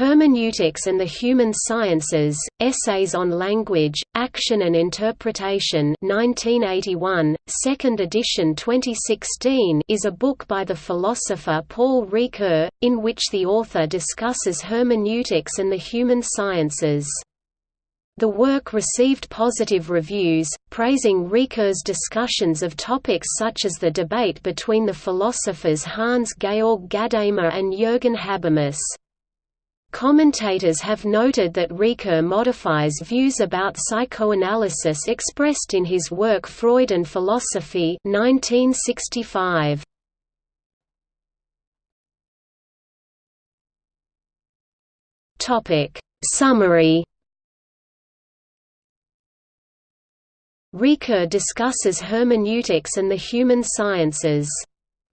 Hermeneutics and the Human Sciences, Essays on Language, Action and Interpretation 1981, 2nd edition 2016 is a book by the philosopher Paul Ricoeur, in which the author discusses hermeneutics and the human sciences. The work received positive reviews, praising Ricoeur's discussions of topics such as the debate between the philosophers Hans Georg Gadamer and Jürgen Habermas. Commentators have noted that Ricoeur modifies views about psychoanalysis expressed in his work Freud and Philosophy 1965. Summary Ricoeur discusses hermeneutics and the human sciences.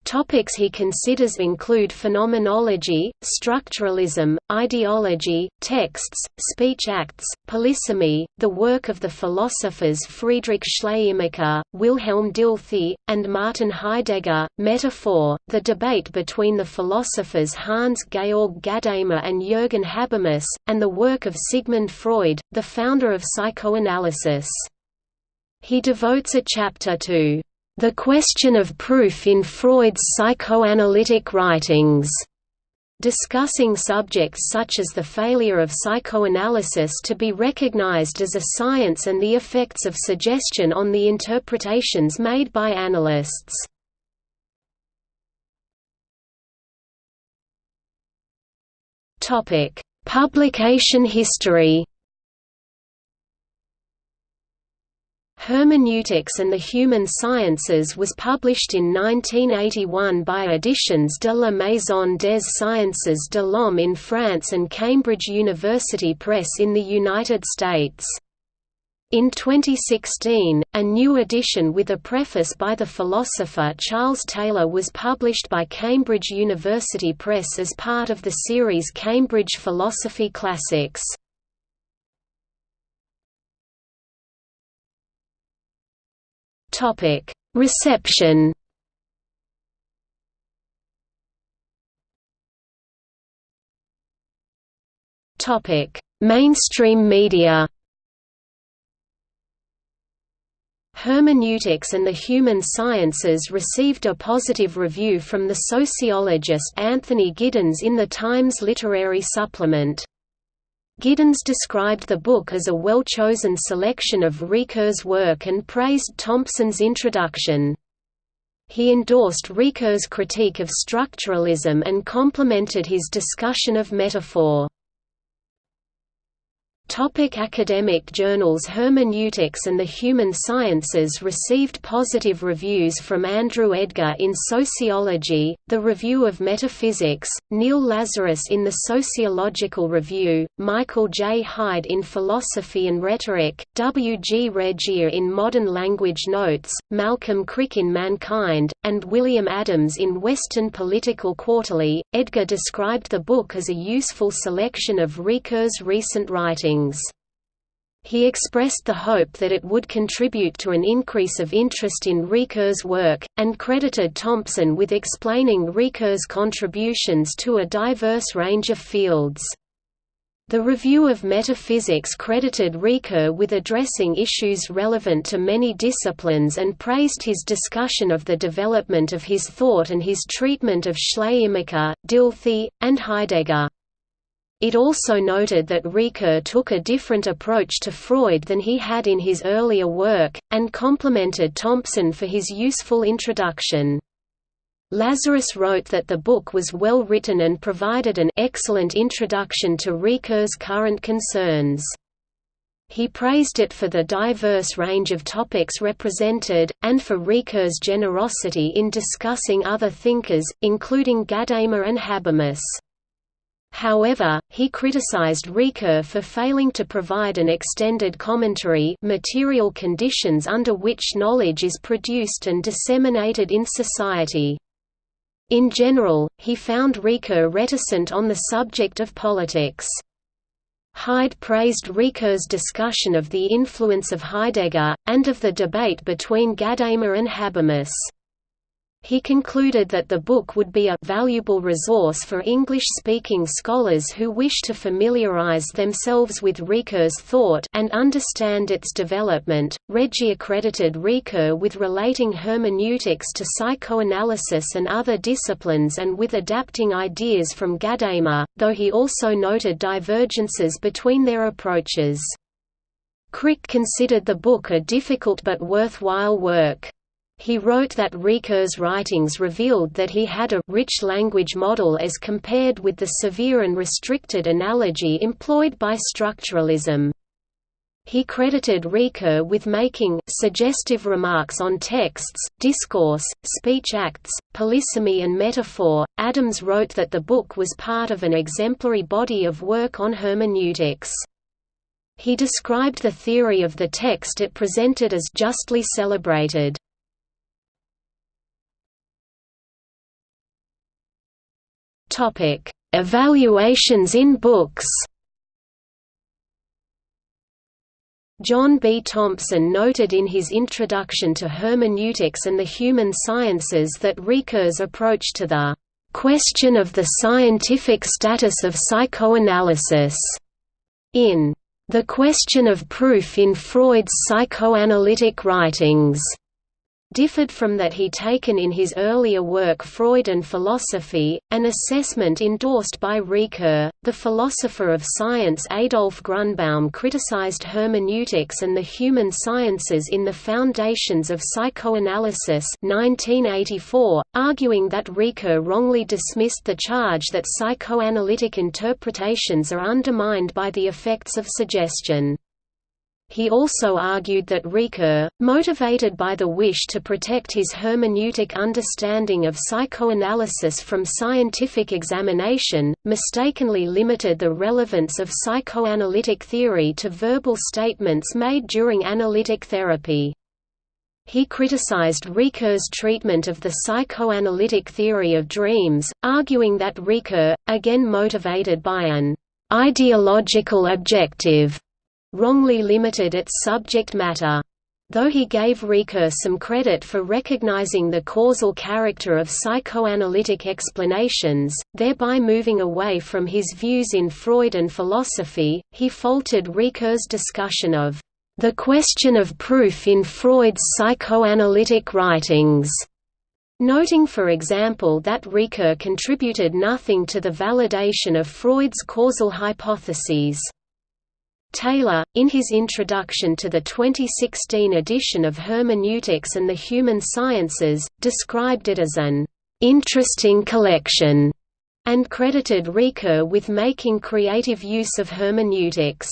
Topics he considers include phenomenology, structuralism, ideology, texts, speech acts, polysemy, the work of the philosophers Friedrich Schleiermacher, Wilhelm Dilthey, and Martin Heidegger, metaphor, the debate between the philosophers Hans Georg Gadamer and Jürgen Habermas, and the work of Sigmund Freud, the founder of psychoanalysis. He devotes a chapter to the question of proof in Freud's psychoanalytic writings, discussing subjects such as the failure of psychoanalysis to be recognized as a science and the effects of suggestion on the interpretations made by analysts. Publication history Hermeneutics and the Human Sciences was published in 1981 by Editions de la Maison des Sciences de l'Homme in France and Cambridge University Press in the United States. In 2016, a new edition with a preface by the philosopher Charles Taylor was published by Cambridge University Press as part of the series Cambridge Philosophy Classics. Topic: Reception. Topic: Mainstream media. Hermeneutics and the Human Sciences received a positive review from the sociologist Anthony Giddens in the Times Literary Supplement. Giddens described the book as a well-chosen selection of Ricoeur's work and praised Thompson's introduction. He endorsed Ricoeur's critique of structuralism and complimented his discussion of metaphor. Topic academic journals Hermeneutics and the Human Sciences received positive reviews from Andrew Edgar in Sociology, The Review of Metaphysics, Neil Lazarus in the Sociological Review, Michael J. Hyde in Philosophy and Rhetoric, W. G. Regier in Modern Language Notes, Malcolm Crick in Mankind, and William Adams in Western Political Quarterly. Edgar described the book as a useful selection of Ricoeur's recent writings He expressed the hope that it would contribute to an increase of interest in Ricoeur's work, and credited Thompson with explaining Ricoeur's contributions to a diverse range of fields. The Review of Metaphysics credited Ricoeur with addressing issues relevant to many disciplines and praised his discussion of the development of his thought and his treatment of Schleiermacher, Dilthey, and Heidegger. It also noted that Ricoeur took a different approach to Freud than he had in his earlier work, and complimented Thompson for his useful introduction. Lazarus wrote that the book was well written and provided an excellent introduction to Ricoeur's current concerns. He praised it for the diverse range of topics represented, and for Ricoeur's generosity in discussing other thinkers, including Gadamer and Habermas. However, he criticized Ricoeur for failing to provide an extended commentary material conditions under which knowledge is produced and disseminated in society. In general, he found Ricoeur reticent on the subject of politics. Hyde praised Ricoeur's discussion of the influence of Heidegger, and of the debate between Gadamer and Habermas. He concluded that the book would be a valuable resource for English-speaking scholars who wish to familiarize themselves with Ricoeur's thought and understand its development. Regier credited Ricoeur with relating hermeneutics to psychoanalysis and other disciplines and with adapting ideas from Gadamer, though he also noted divergences between their approaches. Crick considered the book a difficult but worthwhile work. He wrote that Ricoeur's writings revealed that he had a rich language model as compared with the severe and restricted analogy employed by structuralism. He credited Ricoeur with making suggestive remarks on texts, discourse, speech acts, polysemy and metaphor. Adams wrote that the book was part of an exemplary body of work on hermeneutics. He described the theory of the text it presented as justly celebrated. Topic: Evaluations in books. John B. Thompson noted in his Introduction to Hermeneutics and the Human Sciences that Ricoeur's approach to the question of the scientific status of psychoanalysis in The Question of Proof in Freud's Psychoanalytic Writings differed from that he taken in his earlier work Freud and Philosophy, an assessment endorsed by Ricoeur. The philosopher of science Adolf Grunbaum criticized hermeneutics and the human sciences in The Foundations of Psychoanalysis 1984, arguing that Ricoeur wrongly dismissed the charge that psychoanalytic interpretations are undermined by the effects of suggestion. He also argued that Ricoeur, motivated by the wish to protect his hermeneutic understanding of psychoanalysis from scientific examination, mistakenly limited the relevance of psychoanalytic theory to verbal statements made during analytic therapy. He criticized Ricoeur's treatment of the psychoanalytic theory of dreams, arguing that Ricoeur, again motivated by an ideological objective, wrongly limited its subject matter. Though he gave Ricoeur some credit for recognizing the causal character of psychoanalytic explanations, thereby moving away from his views in Freud and philosophy, he faulted Ricoeur's discussion of the question of proof in Freud's psychoanalytic writings, noting for example that Ricoeur contributed nothing to the validation of Freud's causal hypotheses. Taylor, in his introduction to the 2016 edition of Hermeneutics and the Human Sciences, described it as an interesting collection, and credited Ricoeur with making creative use of hermeneutics.